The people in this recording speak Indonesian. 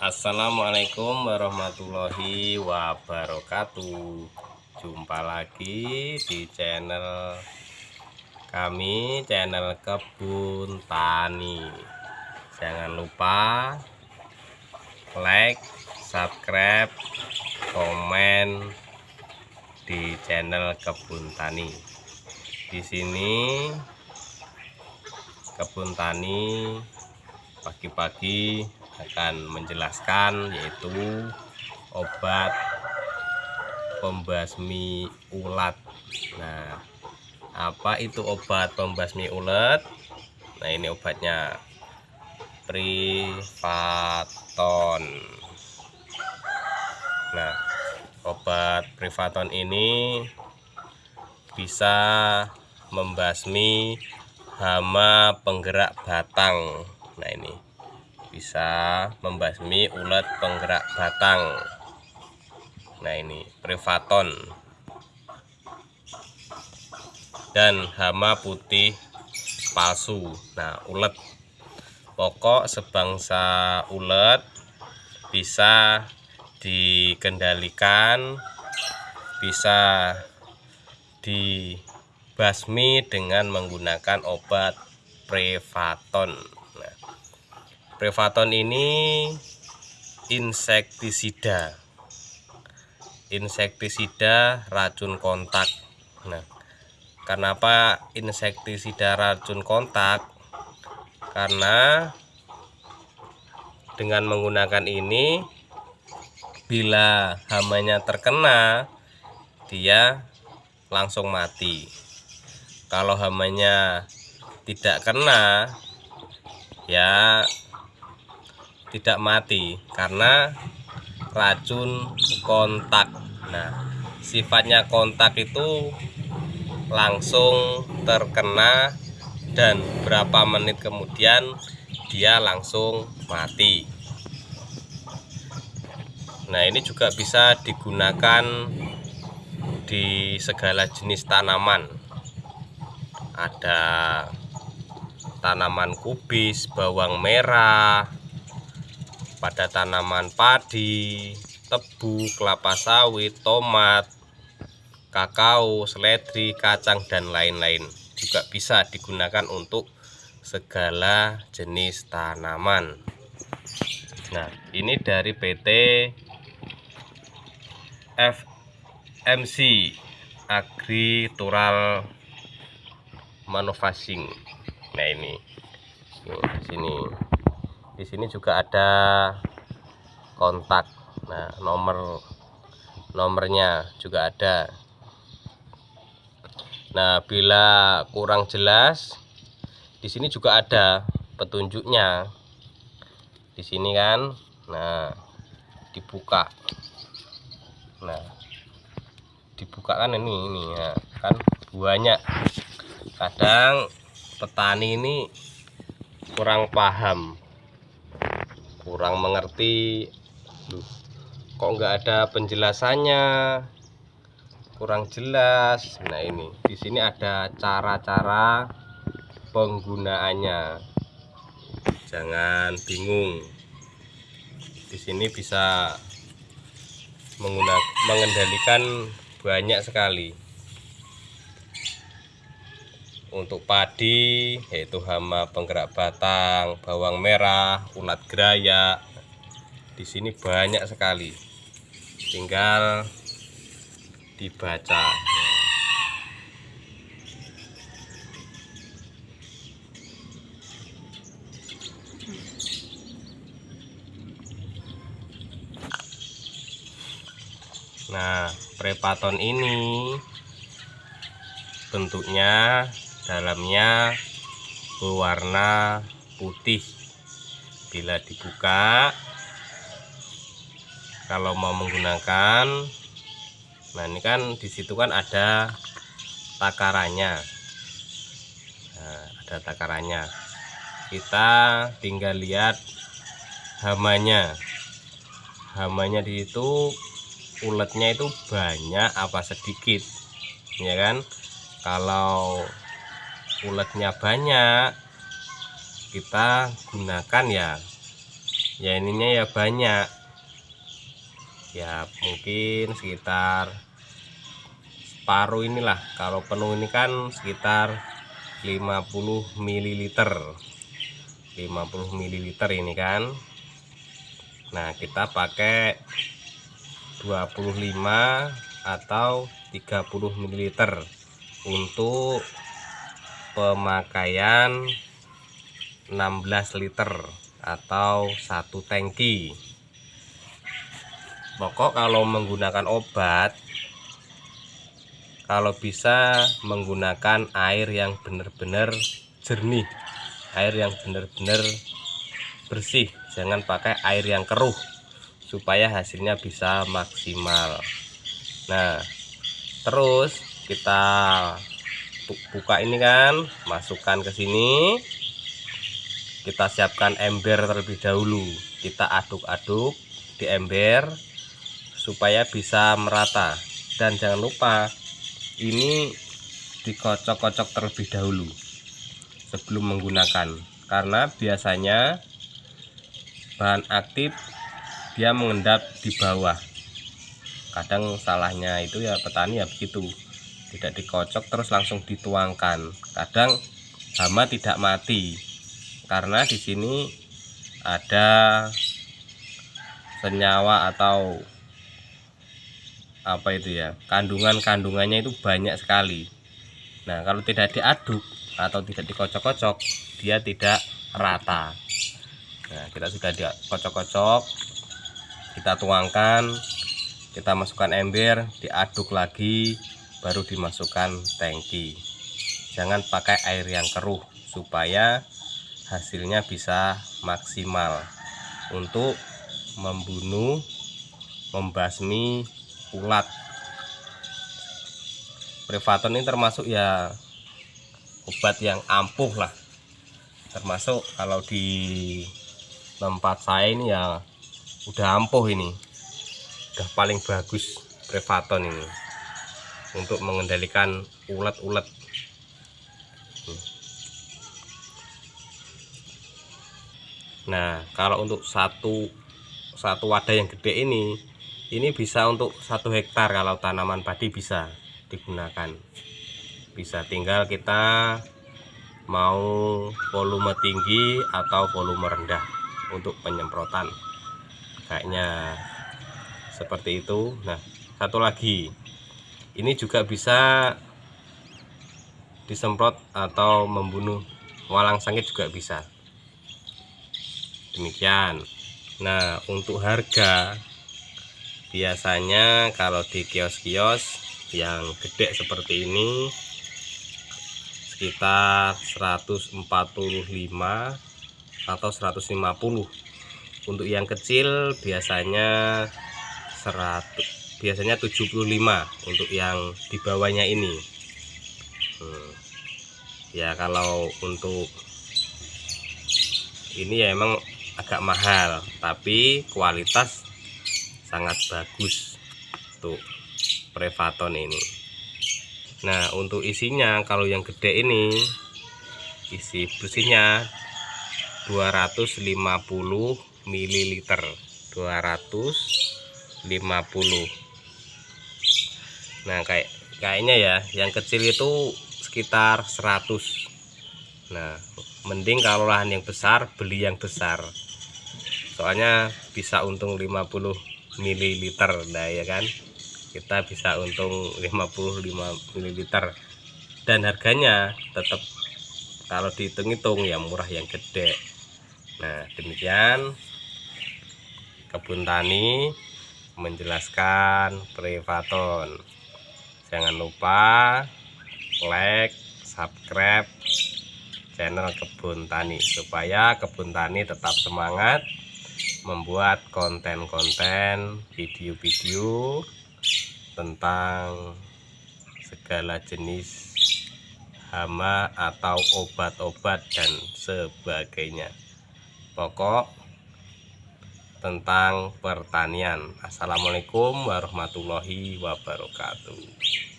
Assalamualaikum warahmatullahi wabarakatuh. Jumpa lagi di channel kami Channel Kebun Tani. Jangan lupa Like, subscribe, komen Di channel Kebun Tani. Di sini Kebun Tani pagi-pagi akan menjelaskan yaitu obat pembasmi ulat. Nah apa itu obat pembasmi ulat? Nah ini obatnya. Privaton. Nah obat privaton ini bisa membasmi hama penggerak batang. Nah ini bisa membasmi ulat penggerak batang. Nah ini privaton. Dan hama putih palsu. Nah ulet. Pokok sebangsa ulet bisa dikendalikan bisa dibasmi dengan menggunakan obat privaton Prevaton ini insektisida. Insektisida racun kontak. Nah, kenapa insektisida racun kontak? Karena dengan menggunakan ini bila hamanya terkena dia langsung mati. Kalau hamanya tidak kena ya tidak mati karena racun kontak. Nah sifatnya kontak itu langsung terkena dan berapa menit kemudian dia langsung mati. Nah ini juga bisa digunakan di segala jenis tanaman. Ada tanaman kubis bawang merah pada tanaman padi, tebu, kelapa sawit, tomat, kakao, seledri, kacang, dan lain-lain. Juga bisa digunakan untuk segala jenis tanaman. Nah, ini dari PT FMC Tural Manufacturing. Nah, ini. Di sini di sini juga ada kontak. Nah nomor nomornya juga ada. Nah bila kurang jelas di sini juga ada petunjuknya. Di sini kan? Nah dibuka. Nah dibuka kan ini ini ya kan? Banyak. Kadang petani ini kurang paham kurang mengerti. Kok nggak ada penjelasannya? Kurang jelas. Nah ini. Di sini ada cara-cara penggunaannya. Jangan bingung. Di sini bisa mengendalikan banyak sekali untuk padi yaitu hama penggerak batang, bawang merah, ulat geraya. Di sini banyak sekali. Tinggal dibaca. Nah, prepaton ini bentuknya dalamnya berwarna putih. Bila dibuka kalau mau menggunakan nah ini kan di situ kan ada takarannya. Nah, ada takarannya. Kita tinggal lihat hamanya. Hamanya di situ uletnya itu banyak apa sedikit ya kan? Kalau uletnya banyak kita gunakan ya. Ya ininya ya banyak. Ya mungkin sekitar separuh inilah. Kalau penuh ini kan sekitar 50 ml 50 ml ini kan. Nah kita pakai 25 atau 30 ml untuk pemakaian 16 liter atau satu tangki. Pokok kalau menggunakan obat kalau bisa menggunakan air yang benar-benar jernih air yang benar-benar bersih. Jangan pakai air yang keruh supaya hasilnya bisa maksimal. Nah terus kita buka ini kan masukkan ke sini. Kita siapkan ember terlebih dahulu. Kita aduk-aduk di ember supaya bisa merata. Dan jangan lupa ini dikocok-kocok terlebih dahulu sebelum menggunakan. Karena biasanya bahan aktif dia mengendap di bawah. Kadang salahnya itu ya petani ya begitu tidak dikocok terus langsung dituangkan. Kadang hama tidak mati karena di sini ada senyawa atau apa itu ya kandungan-kandungannya itu banyak sekali. Nah kalau tidak diaduk atau tidak dikocok-kocok dia tidak rata. Nah kita sudah dikocok-kocok kita tuangkan kita masukkan ember diaduk lagi baru dimasukkan tangki. Jangan pakai air yang keruh supaya hasilnya bisa maksimal. Untuk membunuh membasmi ulat. Prevaton ini termasuk ya obat yang ampuh lah. Termasuk kalau di tempat saya ini ya udah ampuh ini. Udah paling bagus Prevaton ini untuk mengendalikan ulat-ulat. Nah kalau untuk satu satu wadah yang gede ini ini bisa untuk satu hektar kalau tanaman padi bisa digunakan. Bisa tinggal kita mau volume tinggi atau volume rendah untuk penyemprotan. Kayaknya seperti itu. Nah satu lagi ini juga bisa disemprot atau membunuh. Walang sangit juga bisa. Demikian. Nah untuk harga biasanya kalau di kios-kios yang gede seperti ini sekitar 145 atau 150 untuk yang kecil biasanya 100 biasanya 75 untuk yang di bawahnya ini. Hmm. ya kalau untuk ini ya emang agak mahal tapi kualitas sangat bagus tuh prevaton ini. Nah untuk isinya kalau yang gede ini isi bersihnya 250 ml 250 nah kayak kayaknya ya yang kecil itu sekitar 100 nah mending kalau lahan yang besar beli yang besar. Soalnya bisa untung 50 ml nah ya kan? Kita bisa untung 55 ml dan harganya tetap kalau dihitung-hitung ya murah yang gede. Nah demikian kebun tani menjelaskan privaton jangan lupa like subscribe channel kebun tani supaya kebun tani tetap semangat membuat konten-konten video-video tentang segala jenis hama atau obat-obat dan sebagainya. Pokok tentang pertanian. Assalamualaikum warahmatullahi wabarakatuh